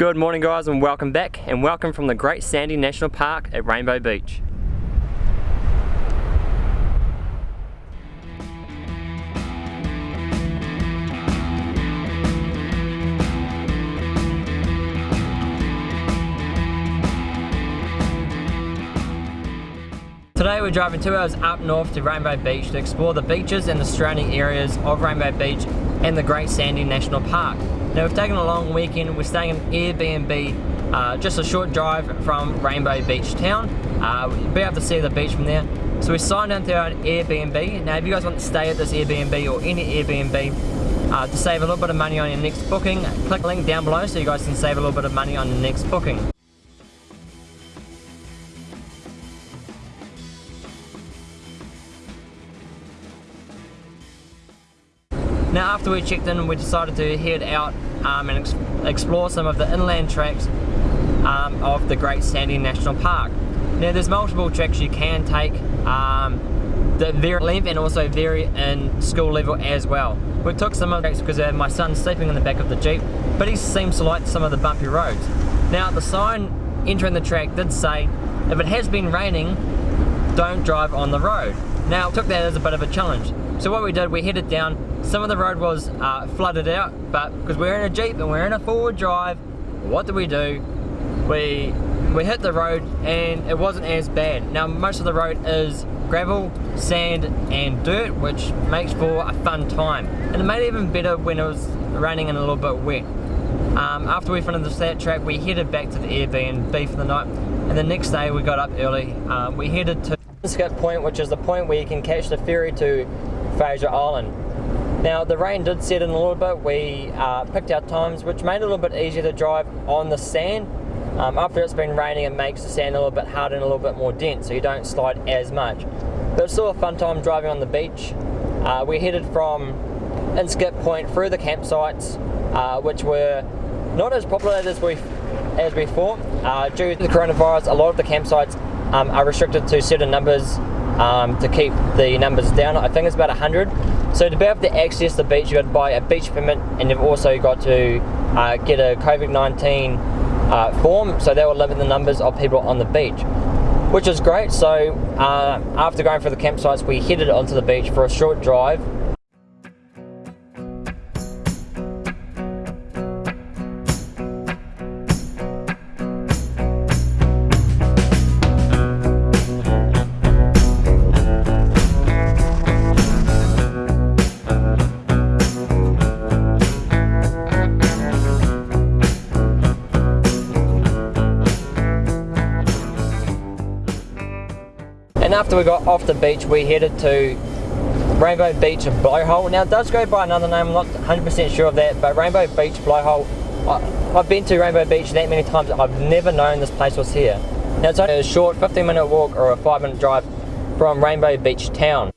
Good morning guys and welcome back and welcome from the Great Sandy National Park at Rainbow Beach. Today we're driving two hours up north to Rainbow Beach to explore the beaches and the surrounding areas of Rainbow Beach and the Great Sandy National Park. Now we've taken a long weekend, we're staying in Airbnb, uh, just a short drive from Rainbow Beach town. Uh, we'll be able to see the beach from there. So we signed into our Airbnb. Now if you guys want to stay at this Airbnb or any Airbnb, uh, to save a little bit of money on your next booking, click the link down below so you guys can save a little bit of money on the next booking. Now after we checked in we decided to head out um, and ex explore some of the inland tracks um, of the Great Sandy National Park. Now there's multiple tracks you can take um, that vary length and also vary in school level as well. We took some of the tracks because my son's sleeping in the back of the Jeep but he seems to like some of the bumpy roads. Now the sign entering the track did say if it has been raining don't drive on the road. Now took that as a bit of a challenge. So what we did, we headed down some of the road was uh, flooded out, but because we're in a Jeep and we're in a forward drive, what did we do? We we hit the road and it wasn't as bad. Now most of the road is gravel, sand and dirt, which makes for a fun time. And it made it even better when it was raining and a little bit wet. Um, after we finished that track, we headed back to the Airbnb for the night. And the next day we got up early. Um, we headed to Skip Point, which is the point where you can catch the ferry to Fraser Island. Now the rain did set in a little bit, we uh, picked our times which made it a little bit easier to drive on the sand. Um, after it's been raining it makes the sand a little bit harder and a little bit more dense so you don't slide as much. But it's still a fun time driving on the beach. Uh, we headed from Inskip Point through the campsites uh, which were not as populated as we as thought. Uh, due to the coronavirus a lot of the campsites um, are restricted to certain numbers um, to keep the numbers down. I think it's about 100. So to be able to access the beach, you've got to buy a beach permit and you've also got to uh, get a COVID-19 uh, form, so that will limit the numbers of people on the beach, which is great. So uh, after going for the campsites, we headed onto the beach for a short drive And after we got off the beach, we headed to Rainbow Beach Blowhole. Now it does go by another name, I'm not 100% sure of that, but Rainbow Beach Blowhole, I, I've been to Rainbow Beach that many times, I've never known this place was here. Now it's only a short 15 minute walk or a 5 minute drive from Rainbow Beach town.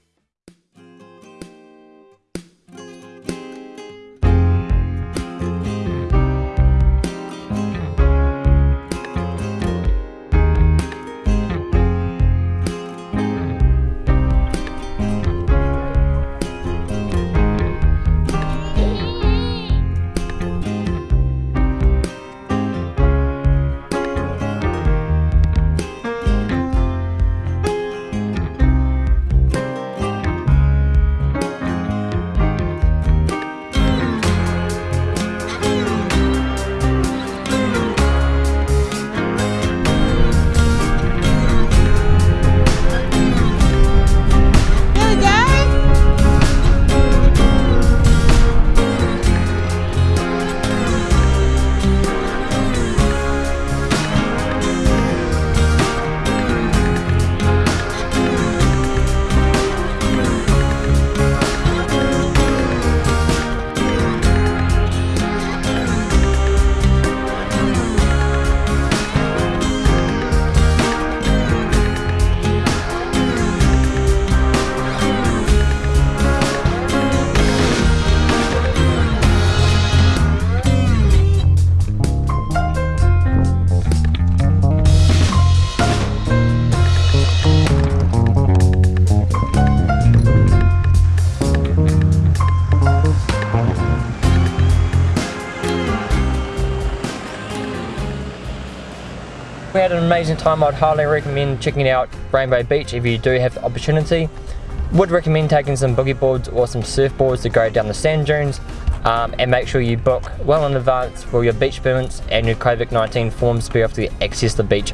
Had an amazing time. I'd highly recommend checking out Rainbow Beach if you do have the opportunity. Would recommend taking some boogie boards or some surfboards to go down the sand dunes um, and make sure you book well in advance for your beach permits and your COVID-19 forms to be able to access the beach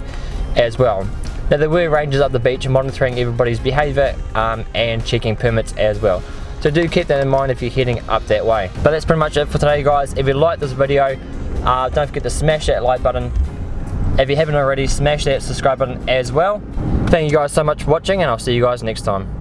as well. Now there were rangers up the beach monitoring everybody's behaviour um, and checking permits as well. So do keep that in mind if you're heading up that way. But that's pretty much it for today guys. If you like this video, uh, don't forget to smash that like button. If you haven't already, smash that subscribe button as well. Thank you guys so much for watching and I'll see you guys next time.